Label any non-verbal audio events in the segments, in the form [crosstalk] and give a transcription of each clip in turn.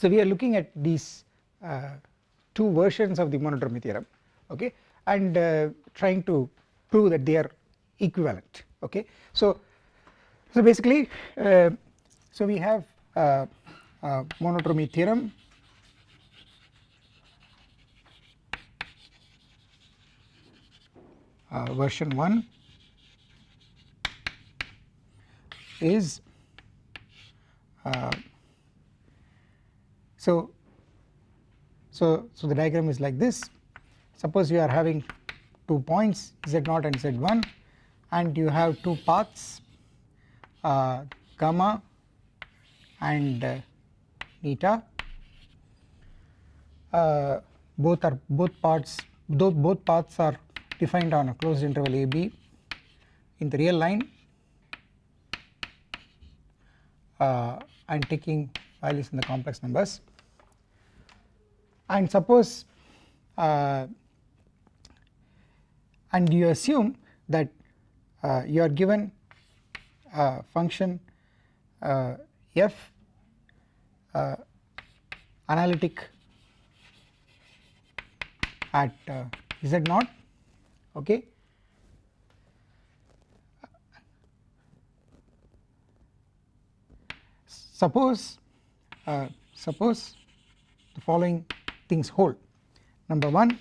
so we are looking at these uh, two versions of the monodromy theorem okay and uh, trying to prove that they are equivalent okay. So so basically uh, so we have uh, uh, monodromy theorem. Uh, version 1 is uh, so so so the diagram is like this. Suppose you are having two points z0 and z1 and you have two paths uh, gamma and uh, eta uh, both are both parts though both paths are defined on a closed interval a b in the real line uh, and taking values in the complex numbers and suppose uh, and you assume that uh, you are given a function uh, f uh, analytic at uh, z naught okay? Suppose uh, suppose the following things hold. Number 1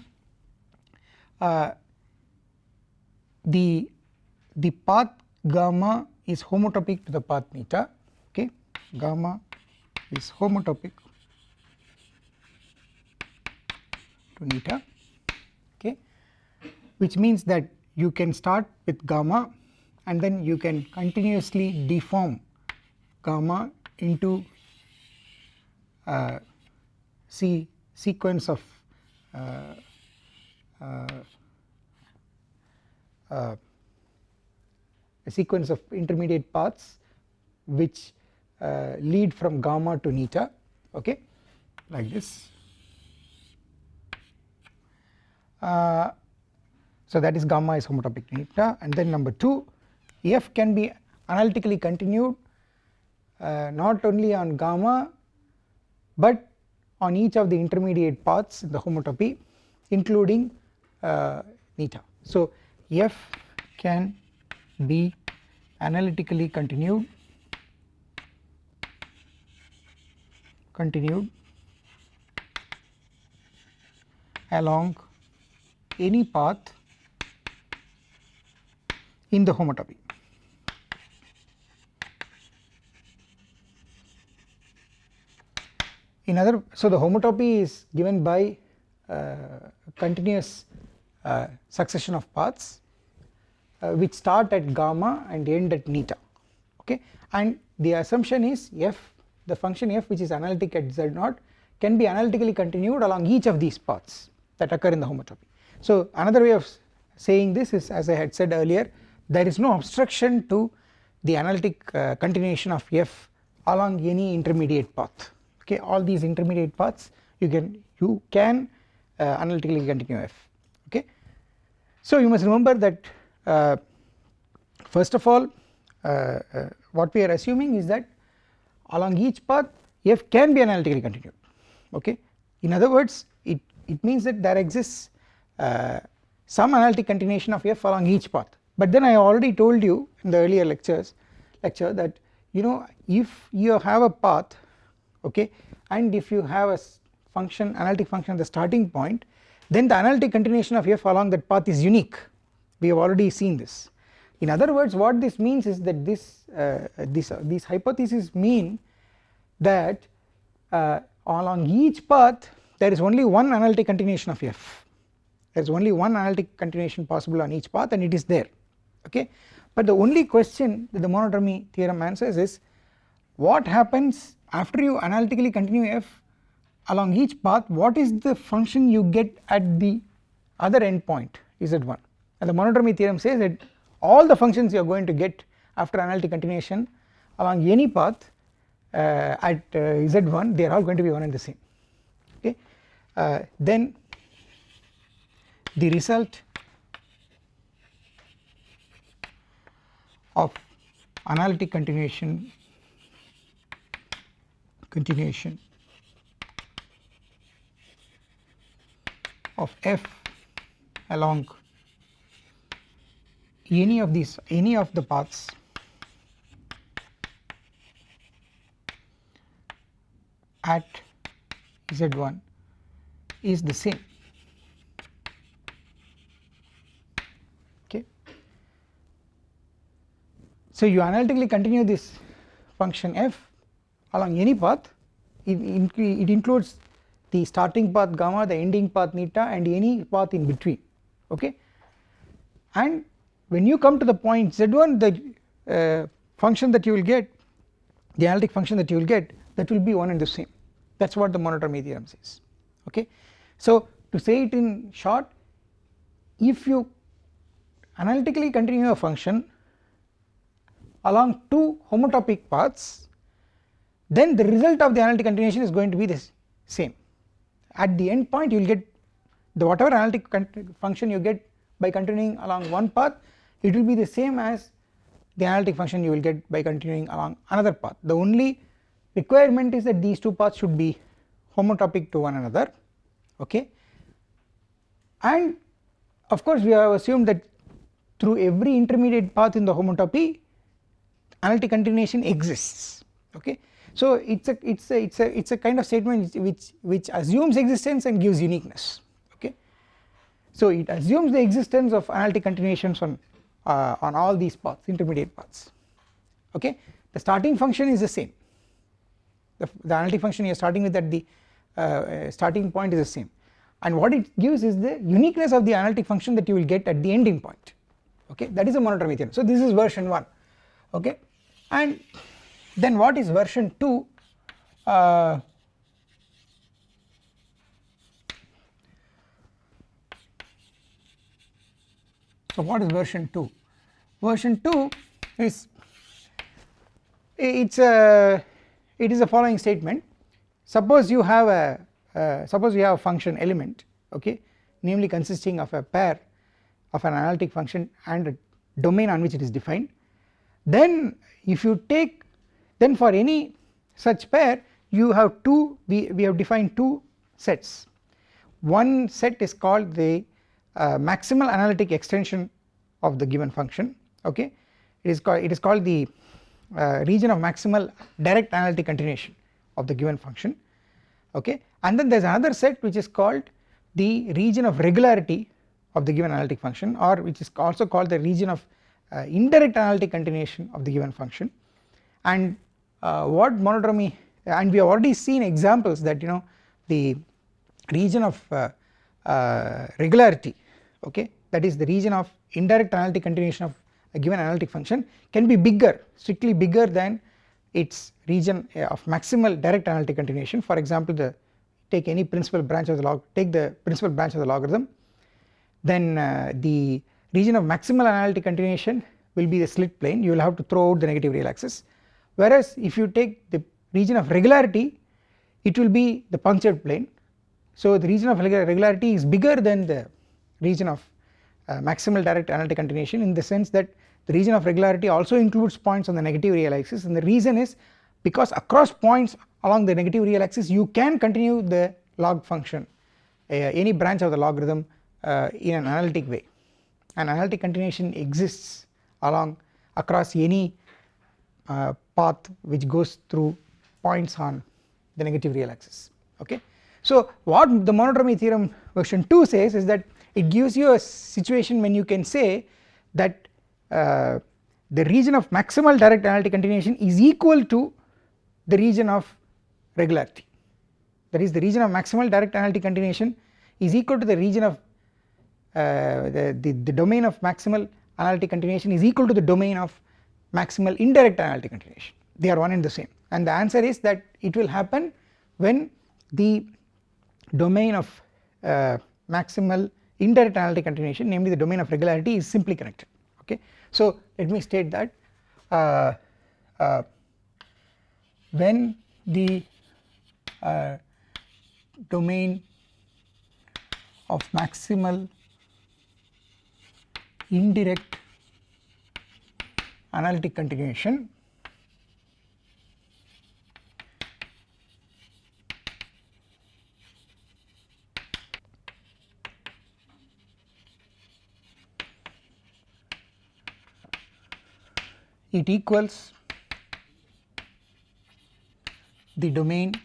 uh, the the path gamma is homotopic to the path eta okay? Gamma is homotopic to eta okay? Which means that you can start with gamma and then you can continuously deform gamma into uh, see sequence of uh, uh, uh, a sequence of intermediate paths which lead from gamma to eta okay like this. Uh, so that is gamma is homotopic to eta and then number 2 f can be analytically continued uh, not only on gamma but on each of the intermediate paths in the homotopy including uh, eta. So f can be analytically continued continued along any path in the homotopy. In other so the homotopy is given by uh, continuous uh, succession of paths uh, which start at gamma and end at eta okay and the assumption is f the function f which is analytic at z0 can be analytically continued along each of these paths that occur in the homotopy. So another way of saying this is as I had said earlier there is no obstruction to the analytic uh, continuation of f along any intermediate path okay all these intermediate paths you can you can uh, analytically continue f okay. So you must remember that uh, first of all uh, uh, what we are assuming is that along each path f can be analytically continued okay in other words it, it means that there exists uh, some analytic continuation of f along each path but then I already told you in the earlier lectures lecture that you know if you have a path okay? And if you have a function analytic function at the starting point then the analytic continuation of f along that path is unique. We have already seen this. In other words what this means is that this uh, this uh, these hypotheses mean that uh, along each path there is only one analytic continuation of f. There is only one analytic continuation possible on each path and it is there okay? But the only question that the monodromy theorem answers is what happens after you analytically continue f along each path what is the function you get at the other endpoint? Z1 and the monodromy theorem says that all the functions you are going to get after analytic continuation along any path uh, at uh, z1 they are all going to be one and the same. Okay? Uh, then the result of analytic continuation continuation of f along any of these any of the paths. At z1 is the same. Okay. So you analytically continue this function f along any path? It, it includes the starting path gamma the ending path neta and any path in between okay? And when you come to the point z1 the uh, function that you will get the analytic function that you will get that will be one and the same. That is what the monodromy theorem says okay. So to say it in short if you analytically continue a function along two homotopic paths then the result of the analytic continuation is going to be the same. At the end point you will get the whatever analytic function you get by continuing along one path it will be the same as the analytic function you will get by continuing along another path. The only requirement is that these two paths should be homotopic to one another okay? And of course we have assumed that through every intermediate path in the homotopy analytic continuation exists okay so it's a it's a it's a it's a kind of statement which which assumes existence and gives uniqueness okay? So it assumes the existence of analytic continuations on uh, on all these paths intermediate paths okay? The starting function is the same. The, the analytic function you are starting with at the uh, uh, starting point is the same. And what it gives is the uniqueness of the analytic function that you will get at the ending point okay? That is a monodromy theorem. So this is version 1 okay? And then what is version 2 uh, so what is version 2 version 2 is it's a it is the following statement. Suppose you have a uh, suppose you have a function element okay namely consisting of a pair of an analytic function and a domain on which it is defined. Then if you take then for any such pair you have two we, we have defined two sets. One set is called the uh, maximal analytic extension of the given function okay? It is called it is called the uh, region of maximal direct analytic continuation of the given function okay? And then there is another set which is called the region of regularity of the given analytic function or which is also called the region of uh, indirect analytic continuation of the given function. And what monodromy and we have already seen examples that you know the region of uh, uh regularity okay that is the region of indirect analytic continuation of a given analytic function can be bigger strictly bigger than its region uh, of maximal direct analytic continuation. For example the take any principal branch of the log take the principal branch of the logarithm then uh, the region of maximal analytic continuation will be the slit plane. You will have to throw out the negative real axis whereas if you take the region of regularity it will be the punctured plane. So the region of regularity is bigger than the region of uh, maximal direct analytic continuation in the sense that the region of regularity also includes points on the negative real axis. And the reason is because across points along the negative real axis you can continue the log function uh, any branch of the logarithm uh, in an analytic way. An analytic continuation exists along across any uh, path which goes through points on the negative real axis okay. So what the monodromy theorem version 2 says is that it gives you a situation when you can say that uh, the region of maximal direct analytic continuation is equal to the region of regularity that is the region of maximal direct analytic continuation is equal to the region of uh, the, the, the domain of maximal analytic continuation is equal to the domain of maximal indirect analytic continuation. They are one and the same. And the answer is that it will happen when the domain of uh, maximal indirect analytic continuation namely the domain of regularity is simply connected. Okay. So let me state that uh, uh, when the uh, domain of maximal indirect analytic continuation it equals the domain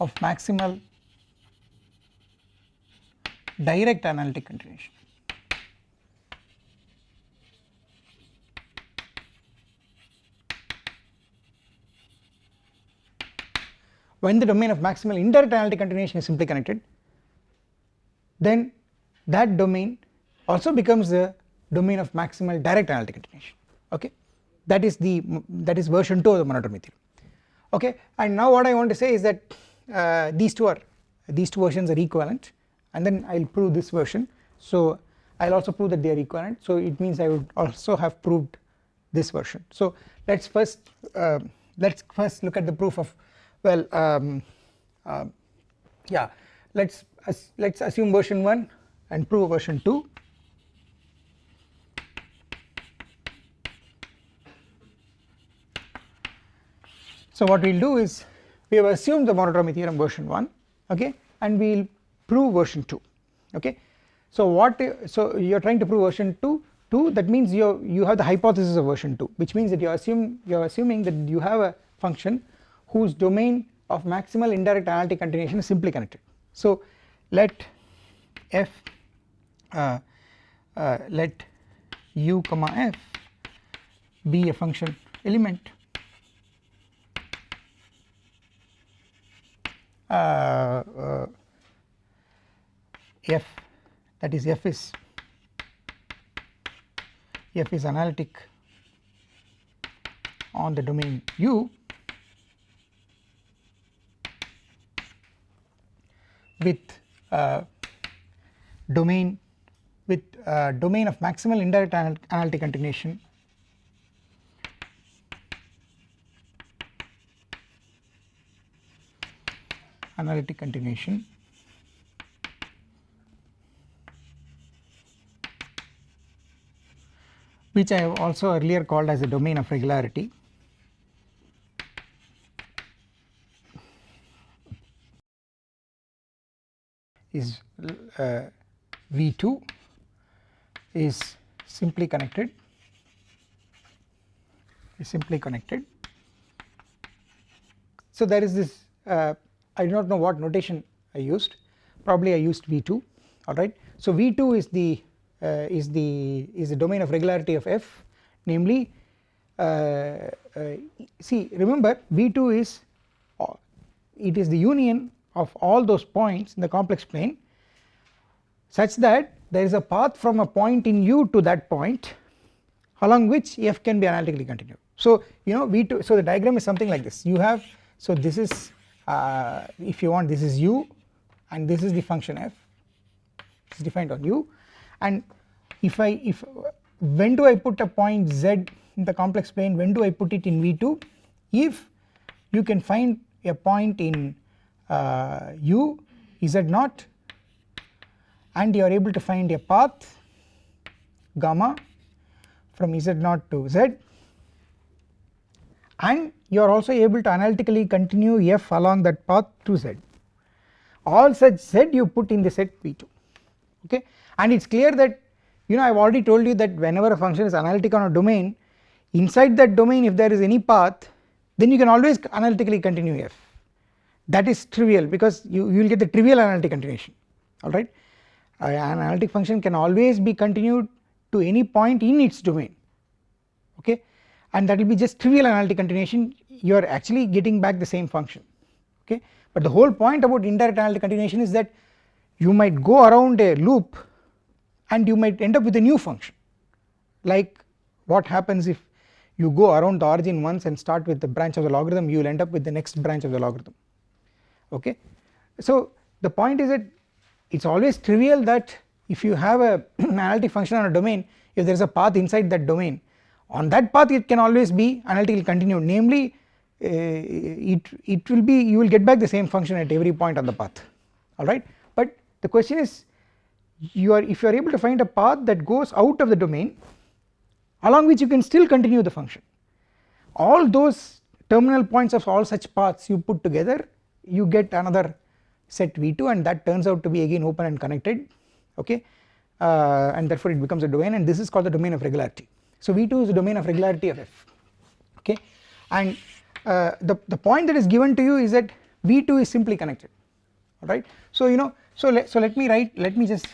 of maximal direct analytic continuation. When the domain of maximal indirect analytic continuation is simply connected then that domain also becomes the domain of maximal direct analytic continuation. Okay? That is the that is version 2 of the monodromy theorem. Okay? And now what I want to say is that uh, these two are these two versions are equivalent and then I will prove this version. So I will also prove that they are equivalent. So it means I would also have proved this version. So let us first uh, let us first look at the proof of well um, uh, yeah let us let us assume version 1 and prove version 2 So what we will do is we have assumed the monodromy theorem version 1 okay and we will prove version 2 okay. So what so you are trying to prove version 2 2 that means you you have the hypothesis of version 2 which means that you assume you are assuming that you have a function whose domain of maximal indirect analytic continuation is simply connected. So let f uh, uh, let u comma f be a function element Uh, uh, f that is f is f is analytic on the domain U with uh, domain with uh, domain of maximal indirect analytic continuation. Analytic continuation. Which I have also earlier called as a domain of regularity is uh, V2 is simply connected is simply connected. So there is this uh, I do not know what notation I used probably I used V2 alright. So V2 is the uh, is the is the domain of regularity of f namely uh, uh, see remember V2 is uh, it is the union of all those points in the complex plane such that there is a path from a point in u to that point along which f can be analytically continued. So you know V2 so the diagram is something like this. You have so this is uh, if you want this is u and this is the function f. Is defined on u. And if I if when do I put a point z in the complex plane? When do I put it in v2 if you can find a point in uh, u z naught and you are able to find a path gamma from z naught to z. And you are also able to analytically continue f along that path to z. All such z you put in the set v2 okay? And it is clear that you know I have already told you that whenever a function is analytic on a domain inside that domain if there is any path then you can always analytically continue f that is trivial because you, you will get the trivial analytic continuation alright uh, an analytic function can always be continued to any point in its domain okay? And that will be just trivial analytic continuation. You are actually getting back the same function okay? But the whole point about indirect analytic continuation is that you might go around a loop and you might end up with a new function. Like what happens if you go around the origin once and start with the branch of the logarithm you will end up with the next branch of the logarithm okay. So the point is that it is always trivial that if you have a [clears throat] analytic function on a domain if there is a path inside that domain on that path it can always be analytically continued. Namely uh, it, it will be you will get back the same function at every point on the path. Alright but the question is you are if you are able to find a path that goes out of the domain along which you can still continue the function all those terminal points of all such paths you put together you get another set V2 and that turns out to be again open and connected okay uh, and therefore it becomes a domain and this is called the domain of regularity. So V2 is the domain of regularity of F okay and uh, the, the point that is given to you is that V2 is simply connected alright. So you know so let, so let me write let me just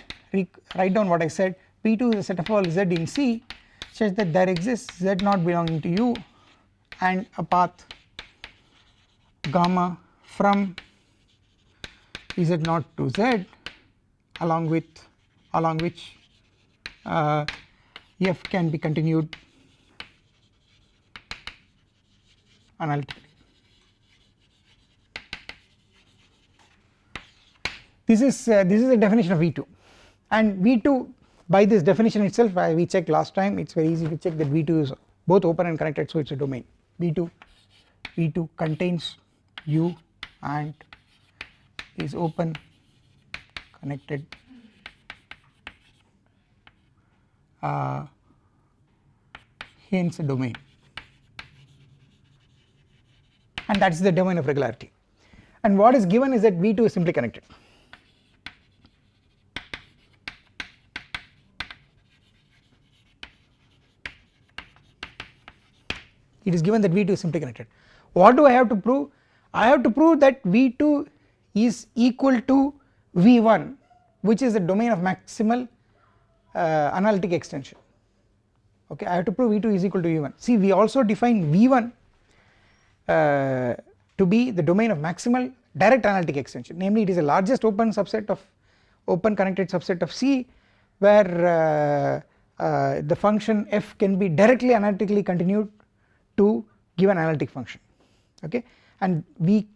write down what I said V2 is a set of all Z in C such that there exists Z naught belonging to U and a path gamma from Z naught to Z along with along which uh, F can be continued analytically. This is uh, this is the definition of V2 and V2 by this definition itself we checked last time it is very easy to check that V2 is both open and connected so it is a domain V2 V2 contains U and is open connected uh, hence a domain and that is the domain of regularity and what is given is that V2 is simply connected. It is given that V2 is simply connected. What do I have to prove? I have to prove that V2 is equal to V1 which is the domain of maximal uh, analytic extension. Okay I have to prove V2 is equal to V1 see we also define V1 uh, to be the domain of maximal direct analytic extension. Namely it is the largest open subset of open connected subset of C where uh, uh, the function f can be directly analytically continued to give an analytic function. Okay and we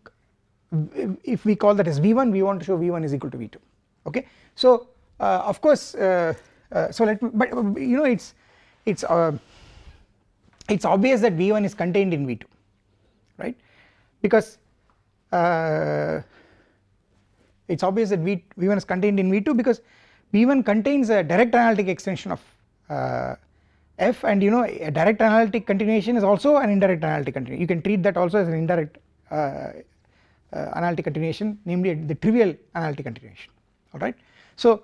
if we call that as V1 we want to show V1 is equal to V2 okay. So uh, of course uh, uh, so let me but you know it's it's uh, it's obvious that V1 is contained in V2 right? Because uh, it's obvious that v, V1 is contained in V2 because V1 contains a direct analytic extension of uh, F. And you know a direct analytic continuation is also an indirect analytic continuation. You can treat that also as an indirect uh, analytic continuation namely the trivial analytic continuation alright. So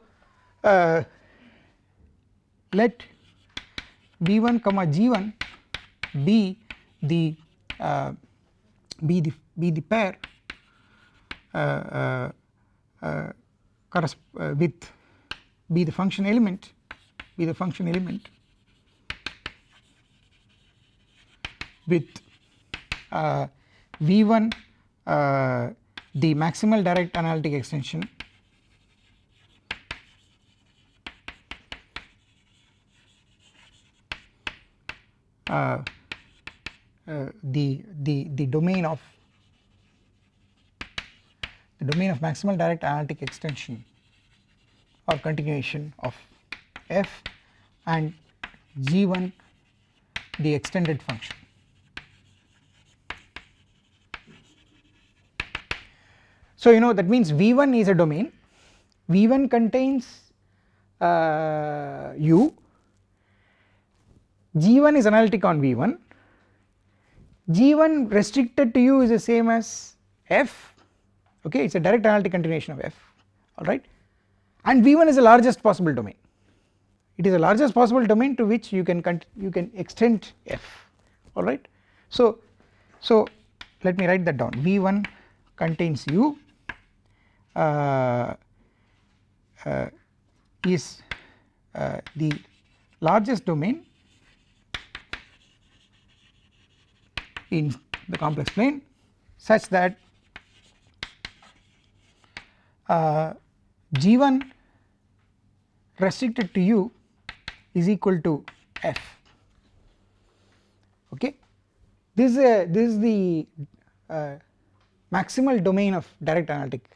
uh, let b1 comma G1 be the uh, be the be the pair uh, uh, uh, with be the function element be the function element with V1 uh, the maximal direct analytic extension. Uh, uh, the the the domain of the domain of maximal direct analytic extension or continuation of f and g1 the extended function So you know that means V1 is a domain, V1 contains uh, U, G1 is analytic on V1, G1 restricted to U is the same as F. Okay it is a direct analytic continuation of F. Alright and V1 is the largest possible domain. It is the largest possible domain to which you can you can extend F. Alright. So, so let me write that down. V1 contains U is uh, the largest domain in the complex plane such that uh, g1 restricted to u is equal to f. Okay? This is a this is the uh, maximal domain of direct analytic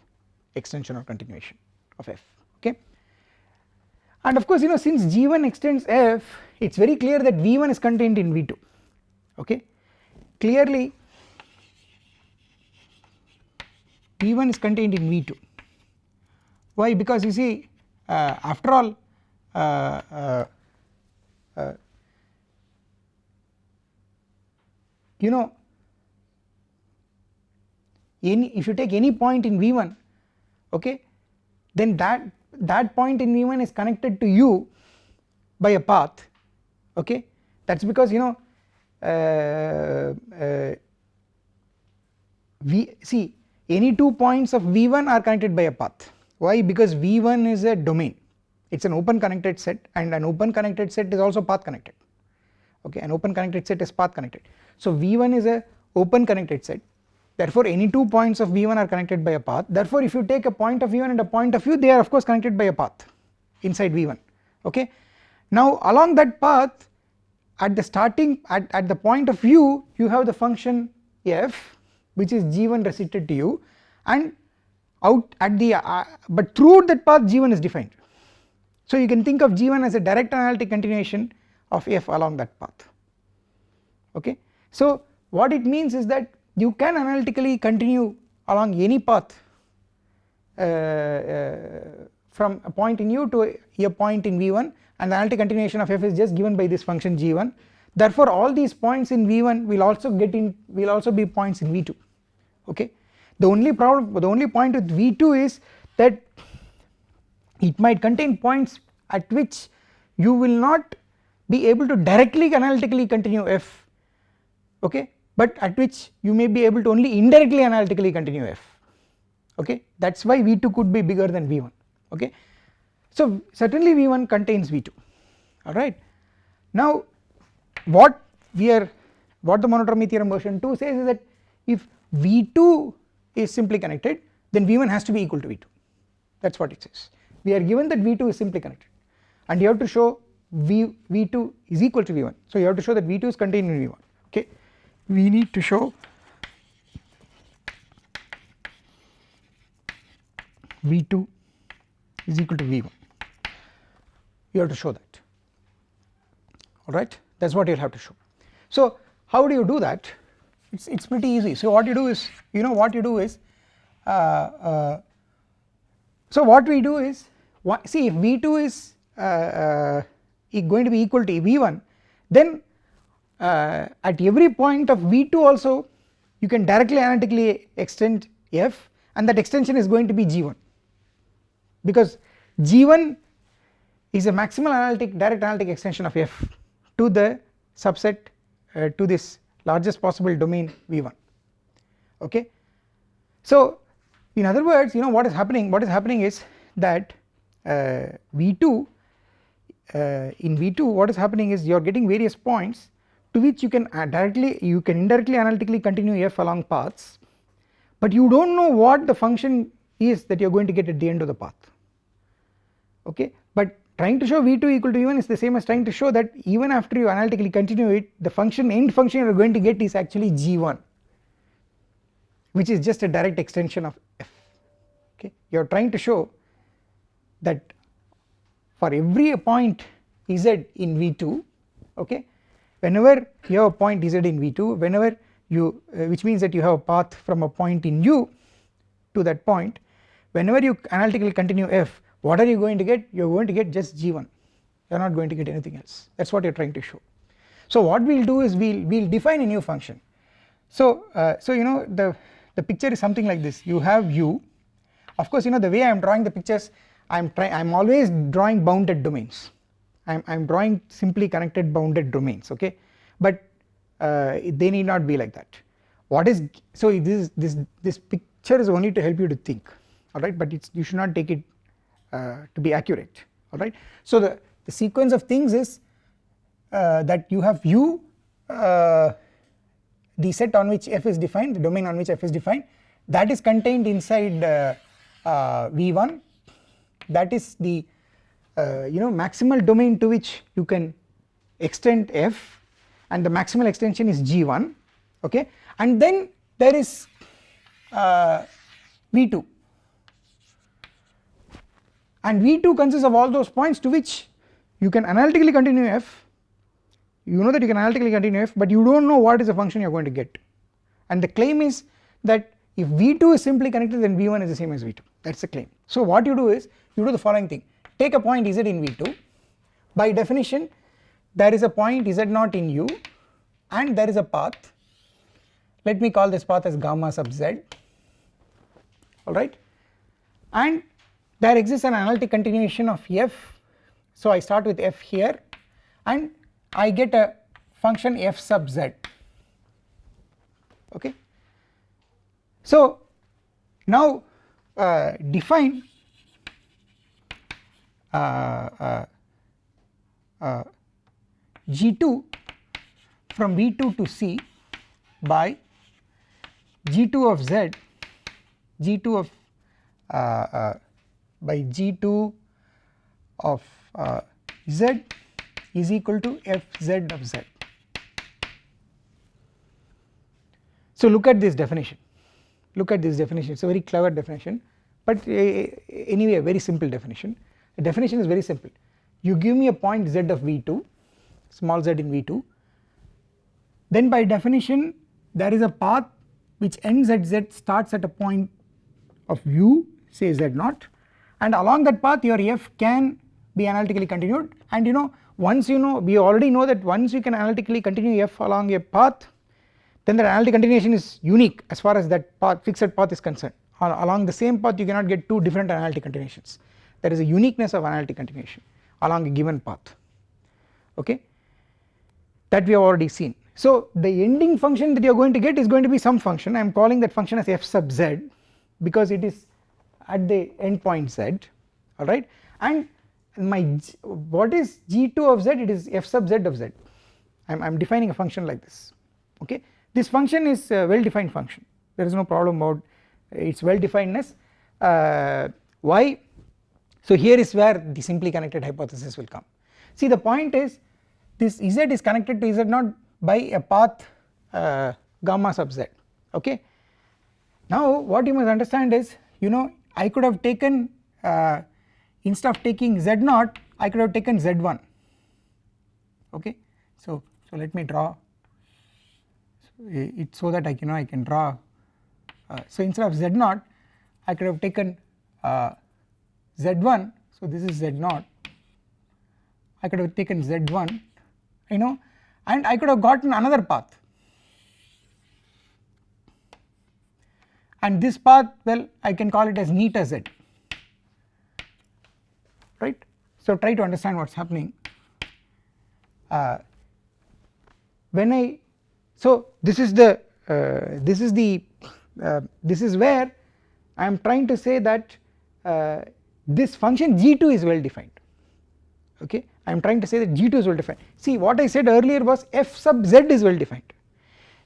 extension or continuation of f okay? And of course you know since g1 extends f it is very clear that v1 is contained in v2 okay? Clearly v1 is contained in v2 why? Because you see uh, after all uh, uh, uh you know any if you take any point in v1 okay? Then that that point in v1 is connected to u by a path. Okay? That is because you know uh, uh, see any two points of v1 are connected by a path. Why? Because v1 is a domain. It is an open connected set and an open connected set is also path connected. Okay? An open connected set is path connected. So v1 is a open connected set therefore any two points of v1 are connected by a path. Therefore if you take a point of v1 and a point of u they are of course connected by a path inside v1 okay? Now along that path at the starting at, at the point of u you have the function f which is g1 restricted to u and out at the uh, but throughout that path g1 is defined. So you can think of g1 as a direct analytic continuation of f along that path. Okay? So what it means is that you can analytically continue along any path uh, uh, from a point in u to a, point in v1 and the analytic continuation of f is just given by this function g1 therefore all these points in v1 will also get in will also be points in v2 okay? The only problem the only point with v2 is that it might contain points at which you will not be able to directly analytically continue f okay but at which you may be able to only indirectly analytically continue f. Okay? That is why v2 could be bigger than v1 okay? So certainly v1 contains v2 alright? Now what we are what the monodromy theorem version 2 says is that if v2 is simply connected then v1 has to be equal to v2 that is what it says. We are given that v2 is simply connected. And you have to show v v2 is equal to v1 so you have to show that v2 is contained in v1 okay we need to show. V2 is equal to v1 you have to show that. Alright that is what you will have to show. So how do you do that? It is it is pretty easy. So what you do is you know what you do is uh, uh, so what we do is see if v2 is uh, uh going to be equal to v1 then uh, at every point of v2 also you can directly analytically extend f and that extension is going to be g1 because g1 is a maximal analytic direct analytic extension of f to the subset uh, to this largest possible domain v1 okay. So in other words you know what is happening what is happening is that uh, v2 uh, in v2 what is happening is you are getting various points to which you can uh, directly you can indirectly analytically continue f along paths but you do not know what the function is that you are going to get at the end of the path. Okay? But trying to show v2 equal to v1 is the same as trying to show that even after you analytically continue it the function end function you are going to get is actually g1 which is just a direct extension of f. Okay? You are trying to show that for every point z in v2 okay whenever you have a point z in v2 whenever you uh, which means that you have a path from a point in u to that point whenever you analytically continue f what are you going to get? You are going to get just g1 you are not going to get anything else. That is what you are trying to show. So what we will do is we will we will define a new function. So uh, so you know the the picture is something like this. You have u. Of course you know the way I am drawing the pictures I am trying I am always drawing bounded domains I am, I am drawing simply connected bounded domains okay? But uh, they need not be like that. What is so this this this picture is only to help you to think alright? But it's you should not take it uh, to be accurate alright. So the, the sequence of things is uh, that you have u uh, the set on which f is defined the domain on which f is defined that is contained inside uh, uh, V1 that is the uh, you know maximal domain to which you can extend f and the maximal extension is G1 okay? And then there is uh, V2 and V2 consists of all those points to which you can analytically continue f. You know that you can analytically continue f but you do not know what is the function you are going to get. And the claim is that if V2 is simply connected then V1 is the same as V2 that is the claim. So what you do is you do the following thing take a point z in V2 by definition there is a point z0 in u and there is a path. Let me call this path as gamma sub z. Alright and there exists an analytic continuation of f. So I start with f here and I get a function f sub z. Okay. So now uh, define G2 from V2 to C by G2 of Z G2 of uh, uh, by G2 of uh, Z is equal to Fz of Z. So look at this definition, look at this definition, it is a very clever definition but uh, anyway a very simple definition. The definition is very simple, you give me a point z of V2 small z in V2 then by definition there is a path which ends at z starts at a point of u say z0 and along that path your f can be analytically continued. And you know once you know we already know that once you can analytically continue f along a path then the analytic continuation is unique as far as that path fixed path is concerned. Along the same path you cannot get two different analytic continuations there is a uniqueness of analytic continuation along a given path. Okay? That we have already seen. So the ending function that you are going to get is going to be some function. I am calling that function as f sub z because it is at the endpoint z. Alright? And my what is g2 of z? It is f sub z of z. I am defining a function like this. Okay? This function is a well defined function. There is no problem about its well definedness uh, why so here is where the simply connected hypothesis will come. See the point is this z is connected to z0 by a path uh, gamma sub z okay? Now what you must understand is you know I could have taken uh, instead of taking z0 I could have taken z1 okay? So so let me draw it so that I can you know I can draw uh, so instead of z0 I could have taken uh, z1 so this is z0 I could have taken z1 you know and I could have gotten another path. And this path well I can call it as neta z right. So try to understand what is happening. Uh, when I so this is the uh, this is the uh, this is where I am trying to say that uh, this function g2 is well defined. Okay? I am trying to say that g2 is well defined. See what I said earlier was f sub z is well defined.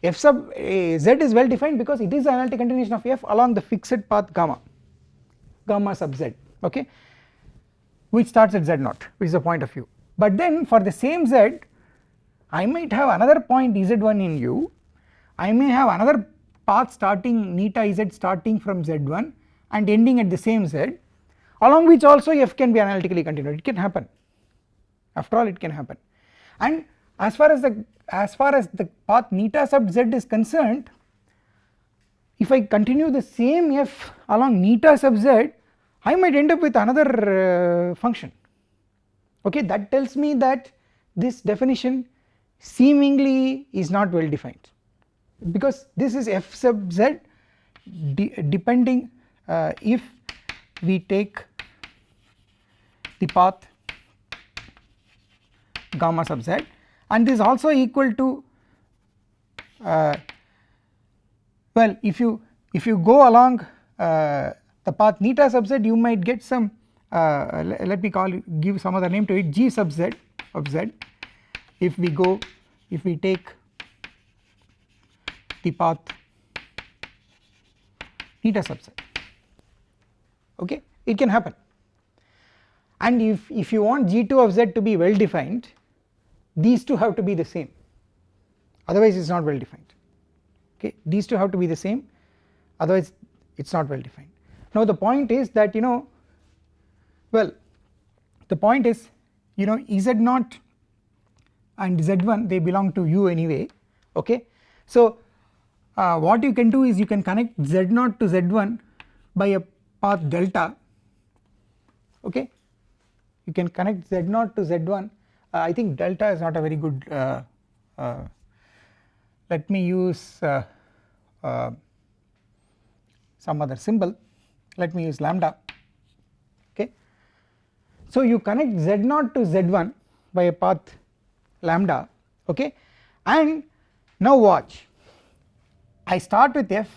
F sub uh, z is well defined because it is the analytic continuation of f along the fixed path gamma gamma sub z. Okay? Which starts at z0 which is the point of u but then for the same z I might have another point z1 in u. I may have another path starting neta z starting from z1 and ending at the same z along which also f can be analytically continued. It can happen. After all it can happen. And as far as the as far as the path neta sub z is concerned if I continue the same f along neta sub z I might end up with another uh, function. Okay that tells me that this definition seemingly is not well defined. Because this is f sub z de depending uh, if we take the path gamma sub z. And this also equal to uh, well if you if you go along uh, the path neta sub z you might get some uh, let me call give some other name to it g sub z of z. If we go if we take the path eta subset okay? It can happen and if, if you want G2 of Z to be well defined these two have to be the same. Otherwise it is not well defined okay? These two have to be the same. Otherwise it is not well defined. Now the point is that you know well the point is you know Z0 and Z1 they belong to U anyway. Okay. So uh, what you can do is you can connect Z0 to Z1 by a path delta. Okay you can connect Z0 to Z1 uh, I think delta is not a very good uh, uh let me use uh, uh, some other symbol. Let me use lambda okay. So you connect Z0 to Z1 by a path lambda okay? And now watch. I start with f.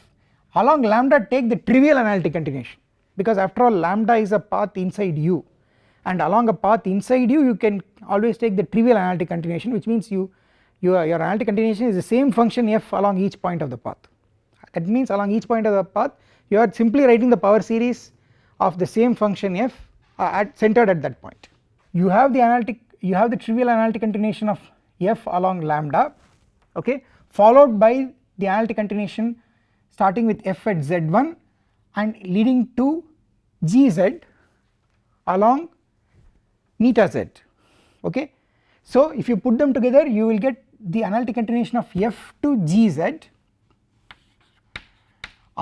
Along lambda take the trivial analytic continuation? Because after all lambda is a path inside u and along a path inside u you can always take the trivial analytic continuation which means you your, your analytic continuation is the same function f along each point of the path. That means along each point of the path you are simply writing the power series of the same function f uh, at centered at that point. You have the analytic you have the trivial analytic continuation of f along lambda okay followed by the analytic continuation starting with f at z1 and leading to gz along neta z okay. So if you put them together you will get the analytic continuation of f to gz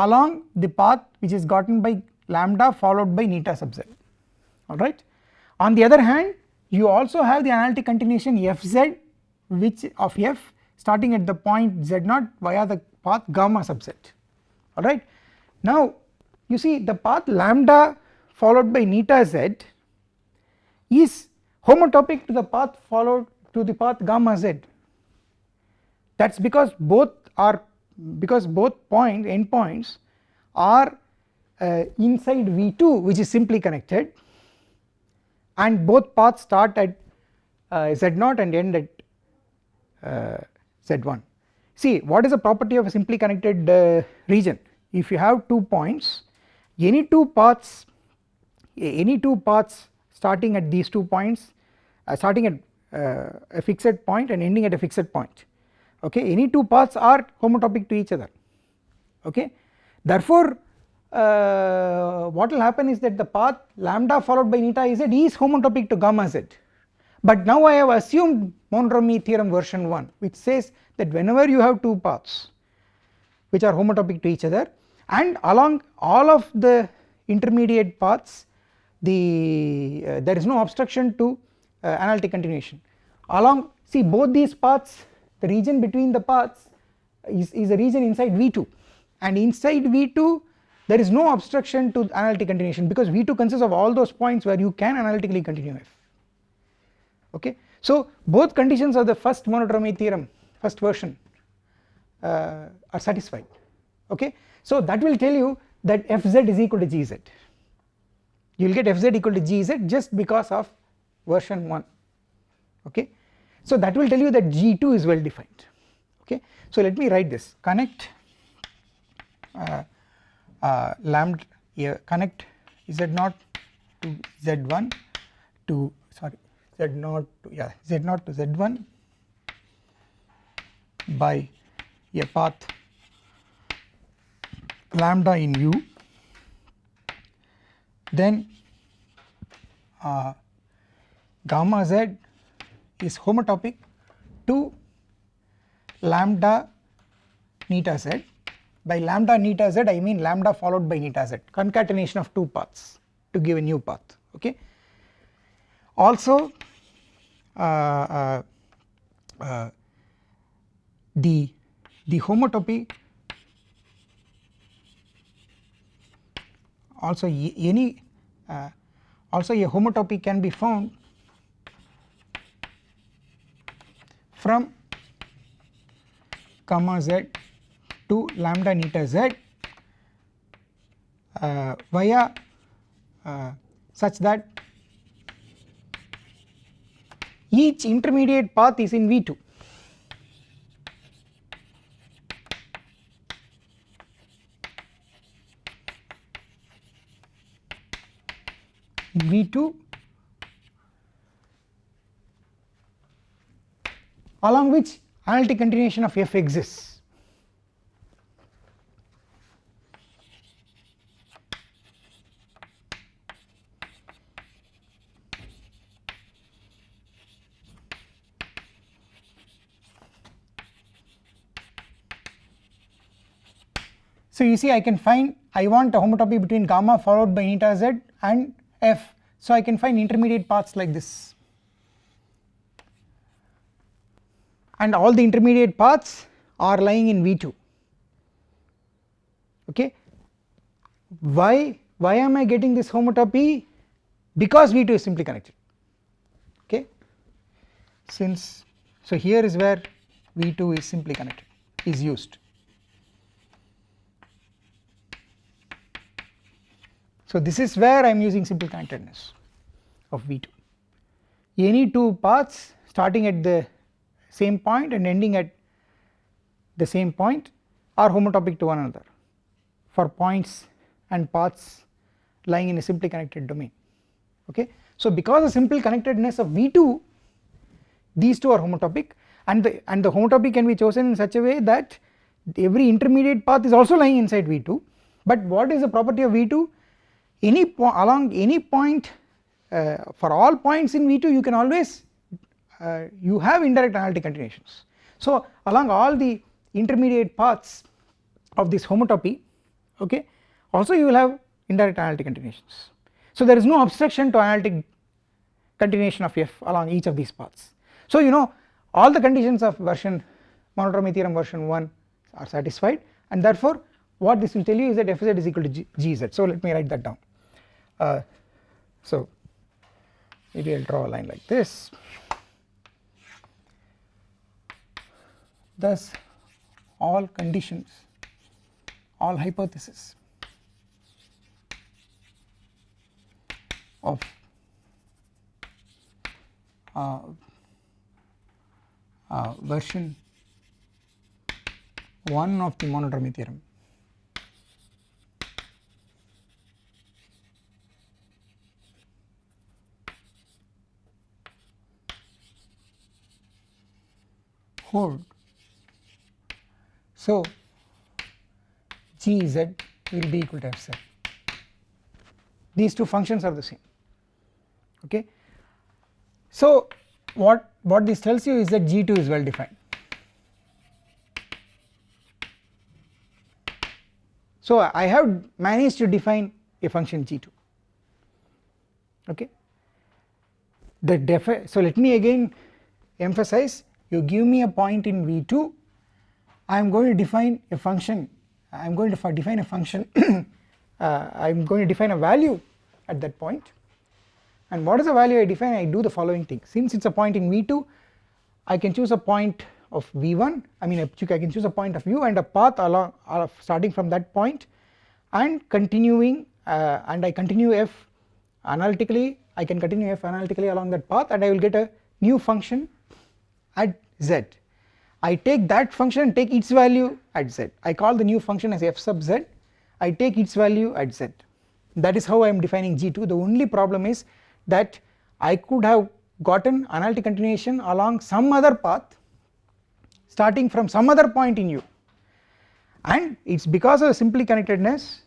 along the path which is gotten by lambda followed by neta sub z alright. On the other hand you also have the analytic continuation fz which of f starting at the point z0 via the path gamma sub z alright. Now you see the path lambda followed by neta z is homotopic to the path followed to the path gamma z that is because both are because both point endpoints are uh, inside V2 which is simply connected and both paths start at uh, Z0 and end at uh, Z1. See what is the property of a simply connected uh, region if you have two points any two paths any two paths starting at these two points uh, starting at uh, a fixed point and ending at a fixed point. Okay? Any two paths are homotopic to each other. Okay? Therefore uh, what will happen is that the path lambda followed by neta z is homotopic to gamma z. But now I have assumed monodromy theorem version 1 which says that whenever you have two paths which are homotopic to each other and along all of the intermediate paths the uh, there is no obstruction to uh, analytic continuation. Along see both these paths the region between the paths is, is a region inside V2 and inside V2 there is no obstruction to analytic continuation because V2 consists of all those points where you can analytically continue f. Okay. So both conditions of the first monodromy theorem first version uh, are satisfied. Okay. So that will tell you that fz is equal to gz you will get fz equal to gz just because of version 1 okay. So that will tell you that G2 is well defined okay. So let me write this connect uh, uh, lambda uh, connect z0 to z1 to sorry z0 to yeah z0 to z1 by a path lambda in u then uh, gamma z is homotopic to lambda neta z by lambda neta z I mean lambda followed by neta z concatenation of two paths to give a new path okay. Also uh, uh, uh, the the homotopy also any uh, also a homotopy can be found from gamma z to lambda neta z uh, via uh, such that each intermediate path is in V2 in V2 along which analytic continuation of f exists. So you see I can find I want a homotopy between gamma followed by eta z and f. So I can find intermediate paths like this. And all the intermediate paths are lying in V2 okay? Why why am I getting this homotopy? Because V2 is simply connected. Okay? Since so here is where V2 is simply connected is used So this is where I am using simple connectedness of V2. Any two paths starting at the same point and ending at the same point are homotopic to one another for points and paths lying in a simply connected domain okay. So because of simple connectedness of V2 these two are homotopic and the and the homotopy can be chosen in such a way that every intermediate path is also lying inside V2 but what is the property of V2 any along any point uh, for all points in V2 you can always uh, you have indirect analytic continuations. So along all the intermediate paths of this homotopy okay also you will have indirect analytic continuations. So there is no obstruction to analytic continuation of f along each of these paths. So you know all the conditions of version monodromy theorem version 1 are satisfied and therefore what this will tell you is that fz is equal to G, gz so let me write that down. Uh, so maybe I will draw a line like this. Thus all conditions all hypotheses of uh, uh, version 1 of the monodromy theorem hold. So Gz will be equal to Fz. These two functions are the same. Okay. So what what this tells you is that G2 is well defined. So I have managed to define a function G2. Okay. The so let me again emphasize you give me a point in V2 I am going to define a function I am going to define a function [clears throat] uh, I am going to define a value at that point. And what is the value I define? I do the following thing. Since it is a point in V2 I can choose a point of V1 I mean I can choose a point of u and a path along uh, starting from that point and continuing uh, and I continue f analytically I can continue f analytically along that path and I will get a new function at z. I take that function and take its value at z. I call the new function as f sub z. I take its value at z. That is how I am defining G2. The only problem is that I could have gotten analytic continuation along some other path starting from some other point in u and it is because of the simply connectedness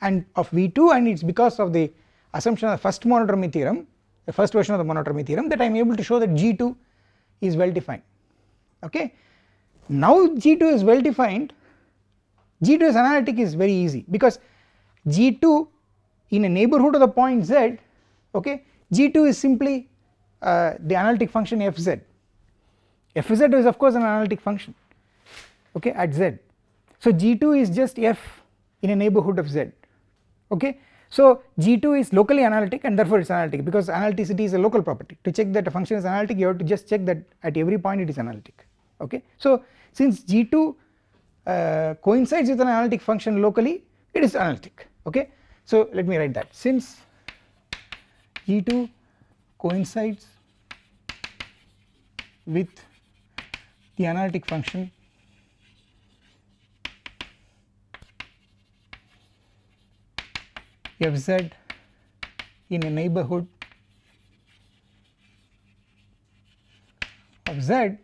and of V2 and it is because of the assumption of the first monodromy theorem the first version of the monodromy theorem that I am able to show that G2 is well defined. Okay. Now G2 is well defined. G2 is analytic is very easy because G2 in a neighbourhood of the point z okay G2 is simply uh, the analytic function fz fz is of course an analytic function okay at z. So G2 is just f in a neighbourhood of z okay so G2 is locally analytic and therefore it is analytic because analyticity is a local property to check that a function is analytic you have to just check that at every point it is analytic okay. So since G2 uh, coincides with an analytic function locally it is analytic okay. So let me write that since G2 coincides with the analytic function fz in a neighborhood of Z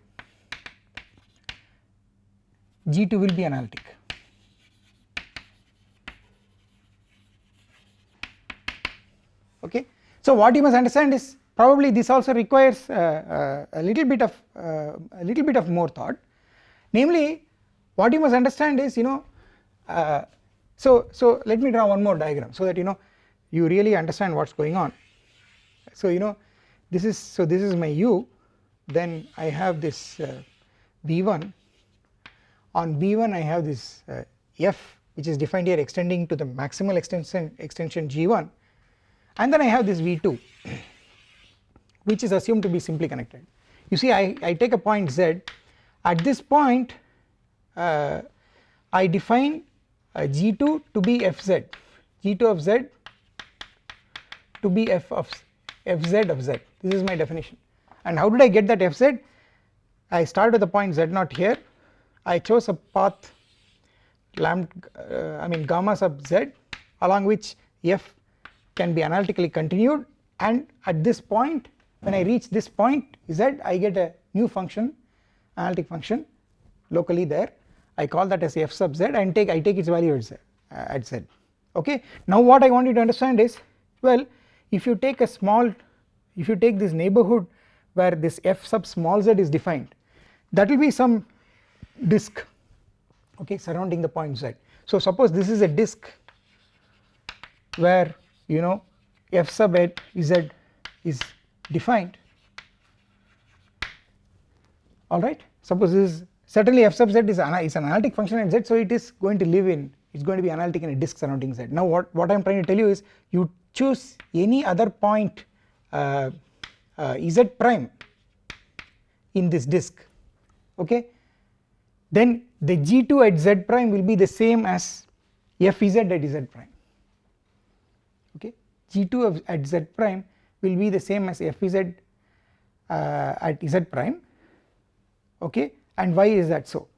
G2 will be analytic. Okay. So what you must understand is probably this also requires uh, uh, a little bit of uh, a little bit of more thought namely what you must understand is you know uh, so so let me draw one more diagram so that you know you really understand what's going on. So you know this is so this is my u then I have this uh, v1 on v1 I have this uh, f which is defined here extending to the maximal extension extension g1 and then I have this v2 [clears throat] which is assumed to be simply connected. You see I, I take a point z. At this point uh, I define g2 to be fz g2 of z to be f of fz of z. This is my definition. And how did I get that fz I start with the point z0 here. I chose a path lambda uh, I mean gamma sub z along which f can be analytically continued. And at this point when I reach this point z I get a new function analytic function locally there I call that as f sub z and take I take its value at z, at z okay. Now what I want you to understand is well if you take a small if you take this neighborhood where this f sub small z is defined that will be some disk okay surrounding the point z. So suppose this is a disk where you know f sub z is defined alright suppose this is certainly f sub z is an, is an analytic function in z so it is going to live in. It is going to be analytic in a disk surrounding z. Now what, what I am trying to tell you is you choose any other point uh, uh, z prime in this disk okay? Then the g2 at z prime will be the same as fz at z prime okay? G2 of at z prime will be the same as fz uh, at z prime okay and why is that so?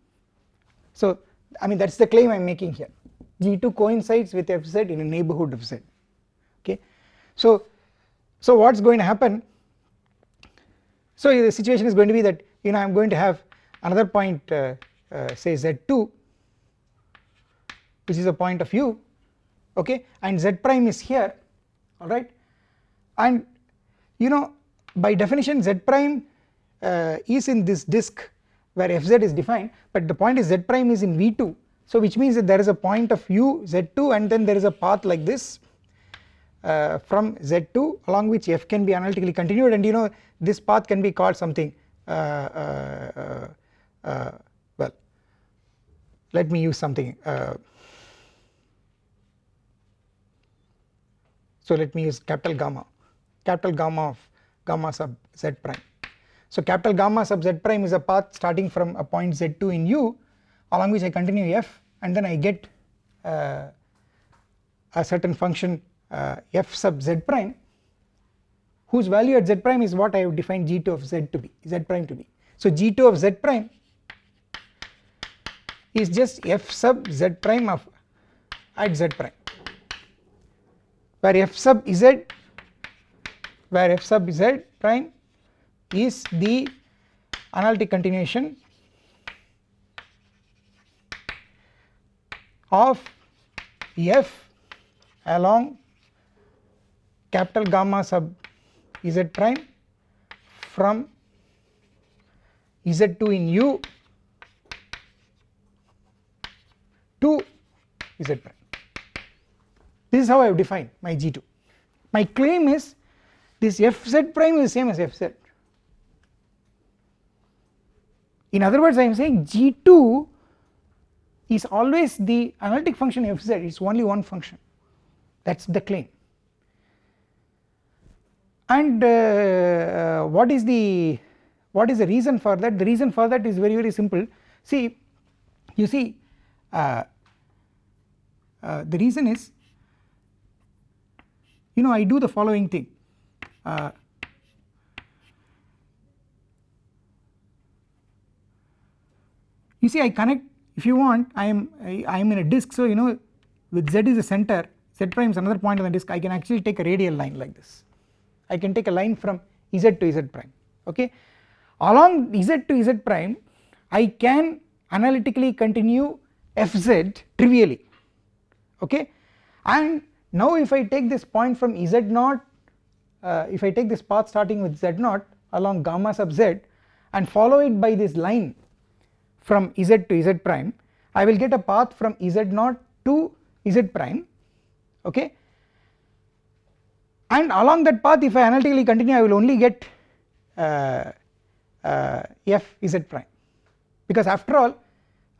So I mean that is the claim I am making here. G2 coincides with fz in a neighborhood of z. Okay? So so what is going to happen? So the situation is going to be that you know I am going to have another point uh, uh, say z2 which is a point of u okay? And z prime is here. Alright and you know by definition z prime uh, is in this disk where fz is defined but the point is z prime is in v2 so which means that there is a point of u z2 and then there is a path like this uh, from z2 along which f can be analytically continued and you know this path can be called something uh, uh, uh well let me use something uh, so let me use capital gamma capital gamma of gamma sub z prime. So capital gamma sub z prime is a path starting from a point z2 in u along which I continue f and then I get uh, a certain function uh, f sub z prime whose value at z prime is what I have defined g2 of z to be z prime to be. So g2 of z prime is just f sub z prime of at z prime where f sub z where f sub z prime is the analytic continuation of f along capital gamma sub z prime from z2 in u to z prime. This is how I have defined my G2. My claim is this fz prime is the same as fz. In other words I am saying G2 is always the analytic function fz it is only one function. That is the claim. And uh, uh, what is the what is the reason for that? The reason for that is very very simple. See you see uh, uh the reason is you know I do the following thing you see I connect if you want I am I, I am in a disk so you know with z is the center z prime is another point on the disk I can actually take a radial line like this. I can take a line from z to z prime okay? Along z to z prime I can analytically continue fz trivially okay? And now if I take this point from z naught uh, if I take this path starting with z naught along gamma sub z and follow it by this line from z to z prime I will get a path from z naught to z prime okay? And along that path if I analytically continue I will only get uh, uh, f z prime. Because after all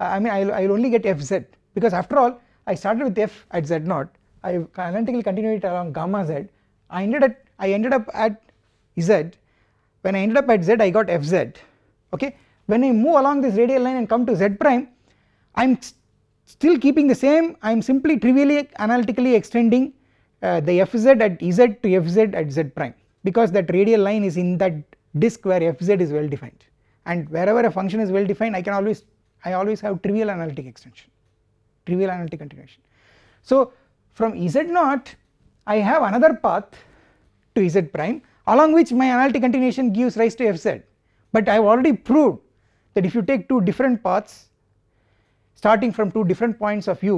I mean I will, only get fz because after all I started with f at z naught. I analytically continued it along gamma z. I ended at I ended up at z. When I ended up at z I got fz okay when I move along this radial line and come to z prime I am st still keeping the same. I am simply trivially analytically extending uh, the fz at z to fz at z prime because that radial line is in that disk where fz is well defined. And wherever a function is well defined I can always I always have trivial analytic extension trivial analytic continuation. So from z naught I have another path to z prime along which my analytic continuation gives rise to fz but I have already proved that if you take two different paths starting from two different points of u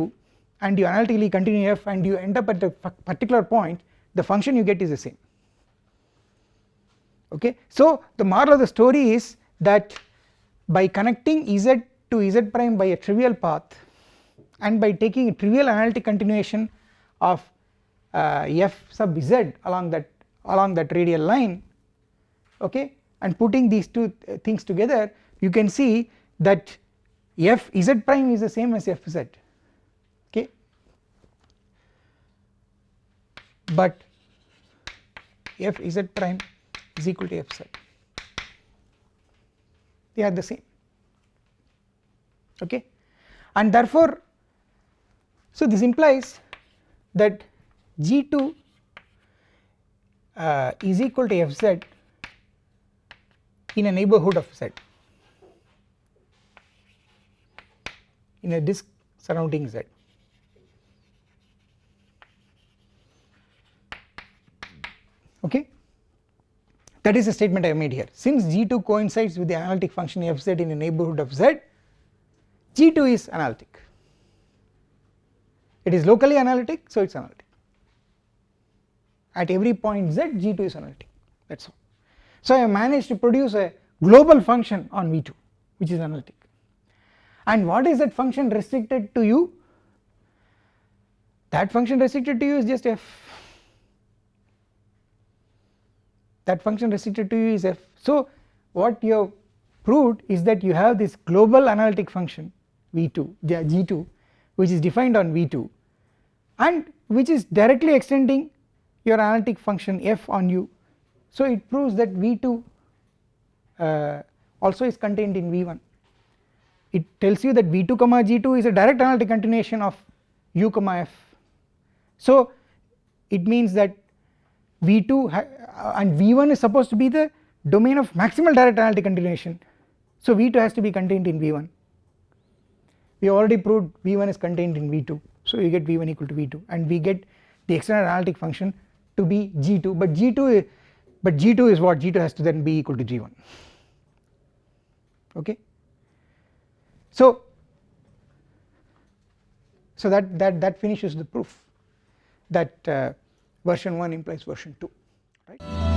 and you analytically continue f and you end up at a particular point the function you get is the same okay. So the moral of the story is that by connecting z to z prime by a trivial path and by taking a trivial analytic continuation of uh, f sub z along that along that radial line okay and putting these two things together you can see that f z prime is the same as f z. Okay? But f z prime is equal to f z. They are the same. Okay? And therefore so this implies that g2 uh, is equal to fz in a neighborhood of z in a disk surrounding z. Okay? That is the statement I made here. Since g2 coincides with the analytic function fz in a neighborhood of z g2 is analytic. It is locally analytic so it is analytic. At every point z g2 is analytic. That is all. So I have managed to produce a global function on v2 which is analytic and what is that function restricted to u that function restricted to u is just f. That function restricted to u is f. So what you have proved is that you have this global analytic function v2 g2 which is defined on v2 and which is directly extending your analytic function f on u so it proves that v2 uh, also is contained in v1 it tells you that v2 comma g2 is a direct analytic continuation of u comma f. So it means that v2 uh, and v1 is supposed to be the domain of maximal direct analytic continuation. So v2 has to be contained in v1 we already proved v1 is contained in v2 so we get v1 equal to v2 and we get the external analytic function to be g2 but g2 but g2 is what? G2 has to then be equal to g1 okay so so that that that finishes the proof that uh, version 1 implies version 2 right